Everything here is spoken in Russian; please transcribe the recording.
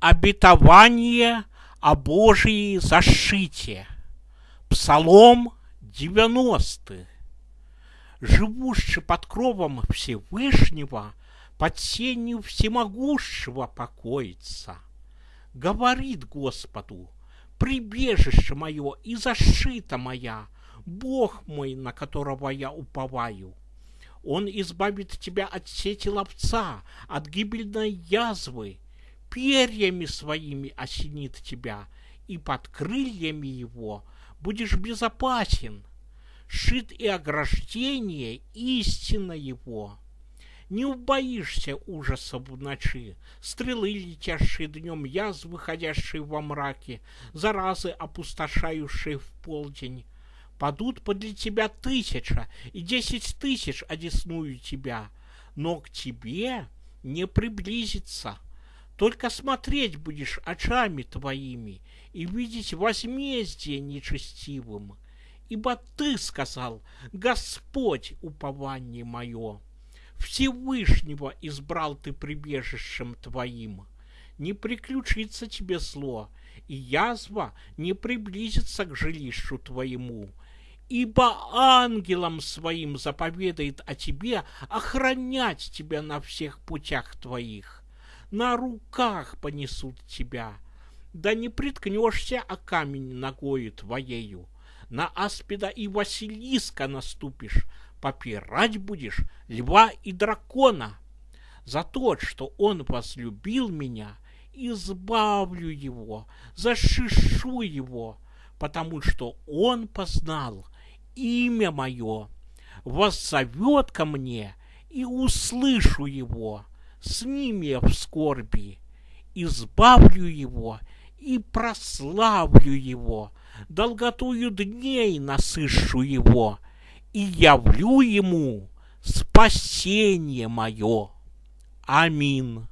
Обетование о Божьей защите. Псалом 90. Живущий под кровом Всевышнего, под сенью всемогущего покоится. Говорит Господу, прибежище мое и защита моя, Бог мой, на которого я уповаю. Он избавит тебя от сети ловца, от гибельной язвы, перьями своими осенит тебя, и под крыльями его будешь безопасен. Шит и ограждение истина его. Не убоишься ужаса в ночи, стрелы, летящие днем, язвы, выходящие во мраке, заразы, опустошающие в полдень. Падут подле тебя тысяча, и десять тысяч одесную тебя, но к тебе не приблизится. Только смотреть будешь очами твоими и видеть возмездие нечестивым. Ибо ты сказал, Господь, упование мое, Всевышнего избрал ты прибежищем твоим. Не приключится тебе зло, и язва не приблизится к жилищу твоему, ибо ангелам своим заповедает о тебе охранять тебя на всех путях твоих на руках понесут тебя. Да не приткнешься о камень ногою твоею, на аспида и Василиска наступишь, попирать будешь льва и дракона. За то, что он возлюбил меня, избавлю его, защишу его, потому что он познал имя мое, воззовет ко мне и услышу его с ними в скорби, избавлю его и прославлю его, долготую дней насышу его, и явлю ему спасение мое. Аминь.